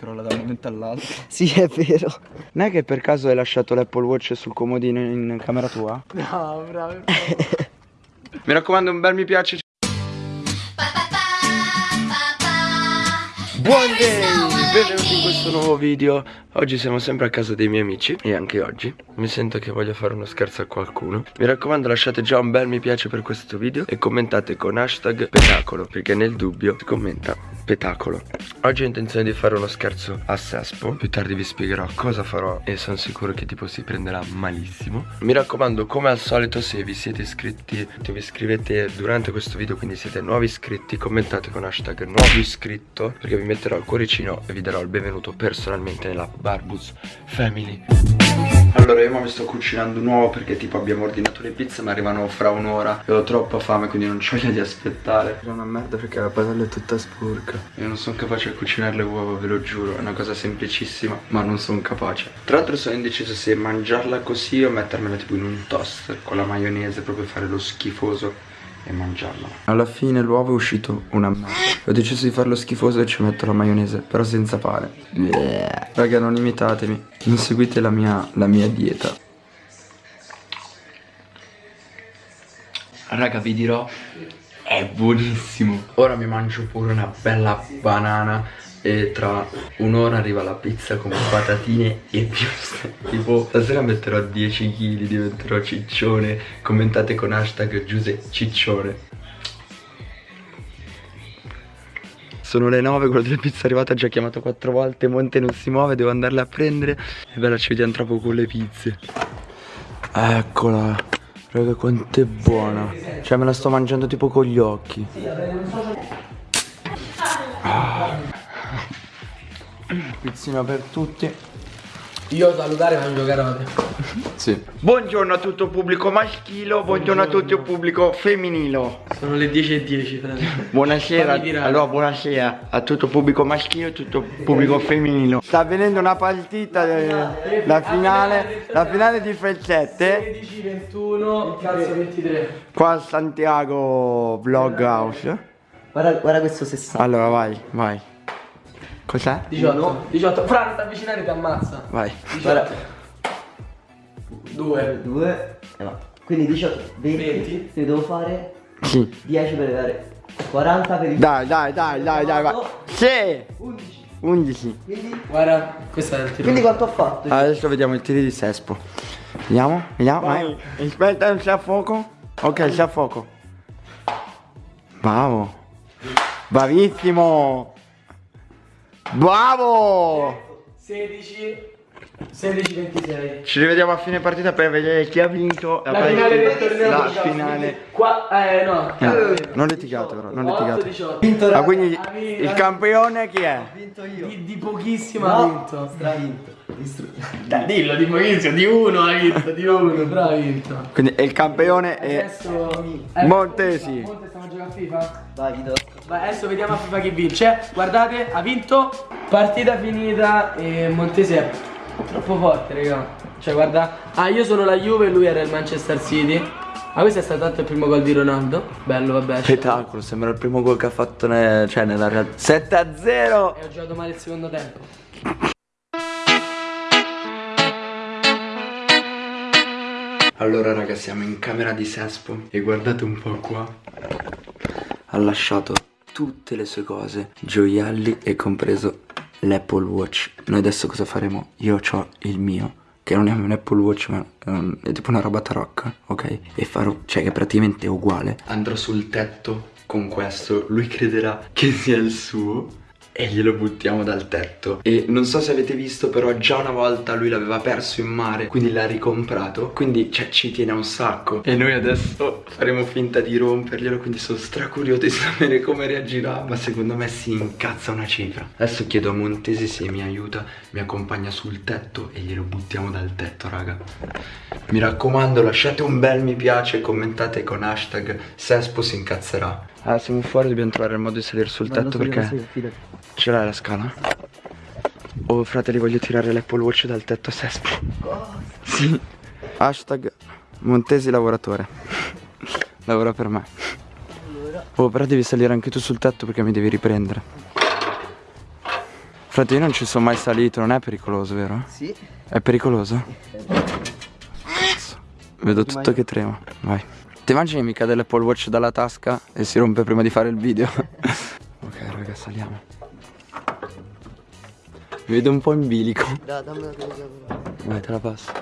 crolla da un momento all'altro. Sì, è vero. Non è che per caso hai lasciato l'Apple Watch sul comodino in camera tua? No, bravo. mi raccomando, un bel mi piace. Buon day! Benvenuti in questo nuovo video Oggi siamo sempre a casa dei miei amici E anche oggi mi sento che voglio fare uno scherzo a qualcuno. Mi raccomando lasciate già un bel mi piace per questo video E commentate con hashtag petacolo Perché nel dubbio si commenta petacolo. Oggi ho intenzione di fare uno scherzo a Sespo. Più tardi vi spiegherò cosa farò E sono sicuro che tipo si prenderà malissimo. Mi raccomando come al solito se vi siete iscritti Se vi iscrivete durante questo video Quindi siete nuovi iscritti Commentate con hashtag nuovo iscritto Perché vi metterò il cuoricino e vi darò il benvenuto personalmente nella Barbus Family allora io mi sto cucinando nuovo perché tipo abbiamo ordinato le pizze ma arrivano fra un'ora. E ho troppa fame quindi non c'ho voglia di aspettare. È una merda perché la padella è tutta sporca. Io non sono capace a cucinare le uova ve lo giuro È una cosa semplicissima ma non sono capace. Tra l'altro sono indeciso se mangiarla così o mettermela tipo in un toaster Con la maionese proprio fare lo schifoso e mangiarla Alla fine l'uovo è uscito una merda Ho deciso di farlo schifoso e ci metto la maionese Però senza pane. Raga non imitatemi. Non seguite la mia, la mia dieta. Raga vi dirò È buonissimo. Ora mi mangio pure una bella banana e tra un'ora arriva la pizza con patatine e piuste tipo stasera metterò 10 kg diventerò ciccione. Commentate con hashtag Giuse Ciccione. Sono le 9, quello delle pizze è arrivato, ha già chiamato 4 volte, Monte non si muove, devo andarle a prendere. E bella ci vediamo tra poco con le pizze. Eccola Raga quanto è buona. Cioè me la sto mangiando tipo con gli occhi Pizzina per tutti. Io salutare mangio carote. Sì. Buongiorno a tutto il pubblico maschile Buongiorno a tutto il pubblico femminile. Sono le 10 e 10 frate. Buonasera. Allora buonasera a tutto il pubblico maschile e a tutto il pubblico femminile. Sta avvenendo una partita eh, La finale La finale di Frezzette 16, 21, cazzo 23 Qua a Santiago Vlog House Guarda, guarda questo 60 Allora vai vai Cos'è? 18 18 Fra non ti avvicinare ti ammazza. Vai. 18 2 2 eh, no. Quindi 18 20, 20. Quindi devo fare Sì. 10 per dare 40 per il Dai dai dai dai dai vai. Sì. 11 11 Quindi? Guarda Questo è il tiro. Quindi quanto ho fatto? Adesso vediamo il tiro di Sespo. Vediamo Vediamo Vai. Aspetta c'è a fuoco. Ok c'è a fuoco. Bravo. Bravissimo Bravo! 16 16 26 Ci rivediamo a fine partita per vedere chi ha vinto La finale del torneo La 18, finale. Qua Eh no. No, Non litigate però Non 8 litigate. 18 Vinto Ah quindi Ha vinto. il campione chi è? Ho vinto io. Di, di pochissimo ha No vinto. Stravinto. Distru- Dai dillo di pochissimo Di uno ha vinto Di uno Però ha vinto. Quindi il campione è Adesso eh, Montesi. Monte stiamo giocando a FIFA? Vai Vito Vai, adesso vediamo a FIFA chi vince. Guardate, ha vinto. Partita finita e Montese è troppo forte, raga. Cioè, guarda. Ah, io sono la Juve e lui era il Manchester City. Ma questo è stato tanto il primo gol di Ronaldo. Bello, vabbè. Spettacolo Sembra il primo gol che ha fatto ne- cioè, nella realtà 7 a 0 E ho giocato male il secondo tempo. Allora raga siamo in camera di Sespo E guardate un po' qua Ha lasciato tutte le sue cose Gioielli e compreso l'Apple Watch Noi adesso cosa faremo? Io ho il mio Che non è un Apple Watch ma è, un- è tipo una roba tarocca Ok? E farò, cioè che praticamente è uguale Andrò sul tetto con questo Lui crederà che sia il suo e glielo buttiamo dal tetto. E non so se avete visto però già una volta lui l'aveva perso in mare Quindi l'ha ricomprato. Quindi cioè, ci tiene un sacco. E noi adesso faremo finta di romperglielo Quindi sono stracurioso di sapere come reagirà Ma secondo me si incazza una cifra. Adesso chiedo a Montesi se mi aiuta Mi accompagna sul tetto e glielo buttiamo dal tetto raga. Mi raccomando lasciate un bel mi piace commentate con hashtag Sespo si incazzerà Ah siamo fuori dobbiamo trovare il modo di salire sul tetto perché Ce l'hai la scala? Oh fratelli voglio tirare l'Apple Watch dal tetto a Sespo Sì Hashtag Montesi lavoratore Lavora per me Oh però devi salire anche tu sul tetto perché mi devi riprendere Frate, io non ci sono mai salito, non è pericoloso, vero? Sì. È pericoloso? Vedo tutto che trema. Vai. Ti immagini mi cade l'Apple Watch dalla tasca e si rompe prima di fare il video? ok, raga, saliamo. Mi vedo un po' in bilico. Dai, dammi la telecamera. Vai, te la passo.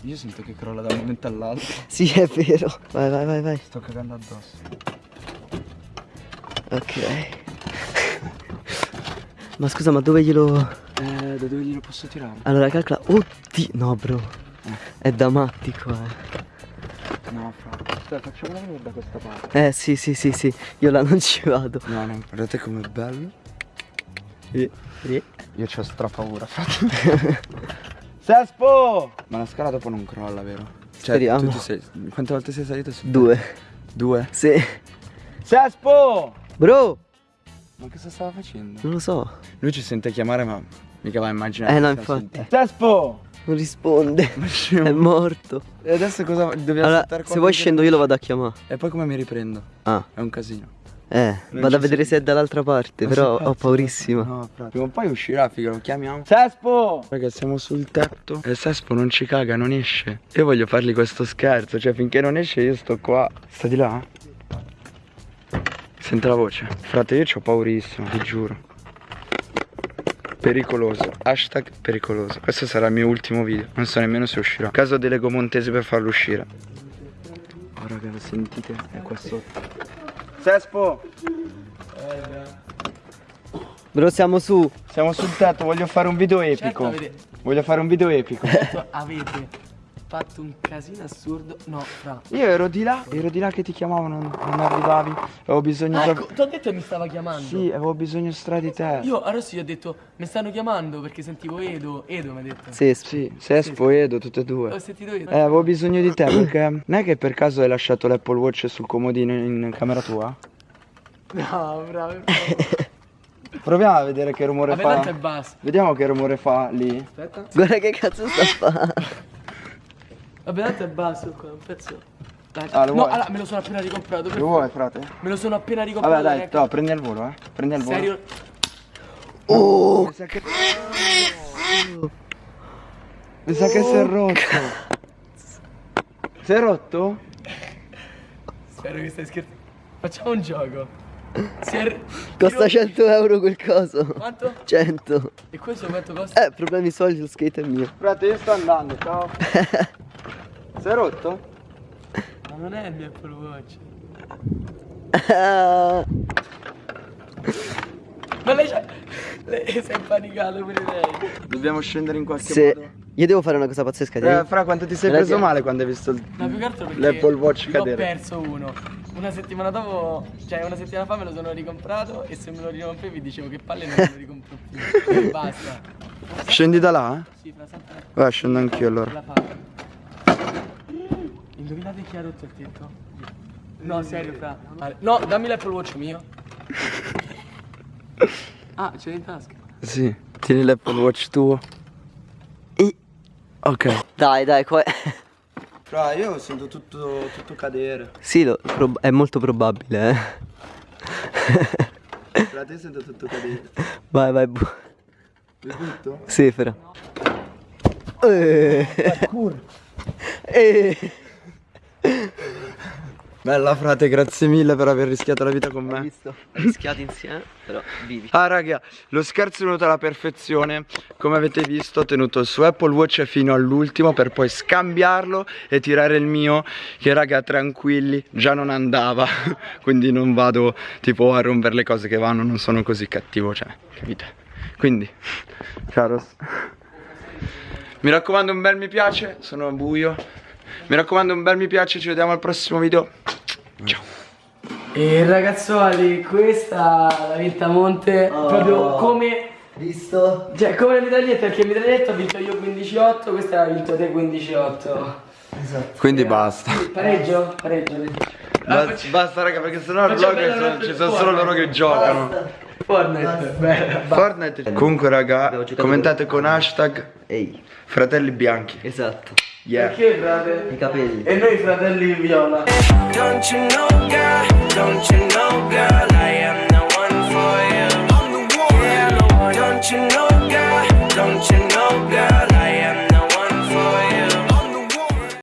Io sento che crolla da un momento all'altro. Sì, è vero. Vai, vai, vai, vai. Sto cagando addosso. Ok. ma scusa, ma dove glielo... Eh, da dove glielo posso tirare? Allora, calcola... Oddio, no, bro. È da matti qua, eh. No, fra. Aspetta, facciamola venire da questa parte. Eh, sì, sì, sì, sì. Io là non ci vado. No, no, guardate com'è bello. Eh, eh. Io c'ho stra paura. Sespo! Ma la scala dopo non crolla, vero? Cioè, Speriamo. sei... Quante volte sei salito su? Due. Due? Sì. Sespo! Bro, Ma cosa stava facendo? non lo so. Lui ci sente chiamare ma mica va a immaginare Eh, no, infatti. sentendo. Sespo! Non risponde. Ma È morto. E adesso cosa... Dobbiamo Allora, aspettare se vuoi scendo io lo vado a chiamare. E poi come mi riprendo? Ah, È un casino. eh, Non vado a vedere sei. se è dall'altra parte, però ho paurissima. No, frate. Prima o poi uscirà, figa, lo chiamiamo. Sespo! Raga, siamo sul tetto e Sespo non ci caga, non esce. Io voglio fargli questo scherzo, cioè finché non esce io sto qua. Sta di là? Sente la voce. Frate, io ho paurissimo, ti giuro. Pericoloso. Hashtag pericoloso. Questo sarà il mio ultimo video. Non so nemmeno se uscirà. Caso delego Montesi per farlo uscire. Oh raga, lo sentite? È qua sotto. Sespo! Bro, siamo su. Siamo sul tetto, voglio fare un video Certo, epico. avete, Voglio fare un video epico. certo, avete fatto un casino assurdo. No, fra. Io ero di là, ero di là che ti chiamavo, non, non arrivavi. Avevo bisogno Ah, ecco, ti ho detto che mi stava chiamando. Sì, avevo bisogno stra di te. Io adesso gli ho detto, mi stanno chiamando perché sentivo Edo. Edo mi ha detto. Sì, sì. Sì, Sespo, Edo, tutte e Ho due. sentito Edo. Eh, avevo bisogno di te perché non è che per caso hai lasciato l'Apple Watch sul comodino in camera tua? No, bravo. Proviamo a vedere che rumore Vabbè, tanto è fa. basso. Vediamo che rumore fa lì. Aspetta. Guarda che cazzo sta a fare. Vabbè, tanto è basso qua, un pezzo. Dai, Ah, lo no, vuoi? allora me lo sono appena ricomprato. Lo vuoi, frate? Me lo sono appena ricomprato. Vabbè, dai, no, prendi al volo, eh. Prendi al volo. Serio? Oh, Mi sa che... Mi sa che si è rotto. Si è rotto? Spero che stai scherzando. Facciamo un gioco. Si è... costa Tiro- 100 euro quel coso. Quanto? 100. E questo quanto costa? Eh, problemi soldi, lo skate è mio. Frate, io sto andando, ciao. si è rotto? Ma non è il mio Apple Watch. Ma lei c'ha... Lei si è impanicato pure lei. Dobbiamo scendere in qualche Se... modo. Io devo fare una cosa pazzesca. Eh, devi- fra quanto ti sei preso male quando hai visto l'Apple Watch l'ho cadere? perso uno. Una settimana dopo, cioè una settimana fa me lo sono ricomprato e se me lo ricompravi dicevo che palle non me lo ricompro più. E basta. Scendi da là, eh? Sì, fra sempre Vai, scendo anch'io allora. Indovinate chi ha rotto il tetto? No, serio, fra. No, dammi l'Apple Watch mio. Ah, ce l'hai in tasca. Sì, tieni l'Apple Watch tuo. Ok. Dai, dai, qua... Fra, io sento tutto, tutto cadere. Sì, lo- è molto probabile, eh. Fra, te sento tutto cadere. Vai, vai. bu- Di tutto? Sì, fra. Eh. Eh. Bella frate, grazie mille per aver rischiato la vita con Hai me. visto? Rischiati insieme, però vivi. Ah raga, lo scherzo è venuto alla perfezione Come avete visto ho tenuto il suo Apple Watch fino all'ultimo Per poi scambiarlo e tirare il mio Che raga tranquilli, già non andava Quindi non vado tipo a rompere le cose che vanno Non sono così cattivo, cioè, capite? Quindi, caros Mi raccomando un bel mi piace, sono buio Mi raccomando un bel mi piace, ci vediamo al prossimo video Ciao E ragazzuoli, questa l'ha vinta Monte Oh. proprio come Visto? Cioè, come le mitragliette, perché il mitraglietto ho vinto io 15-8, questa l'ha vinto te 15-8. Esatto. Quindi basta Sì, pareggio? Pareggio. pareggio. Basta, basta raga perché sennò Facciamo vlog ci sono solo loro che giocano Fortnite, bella. Fortnite Comunque raga commentate con hashtag Ehi, fratelli bianchi esatto. Yeah Perché frate? I capelli. E noi fratelli viola. Don't you know, girl? Don't you know, girl? I am the one for you. I'm the one but you know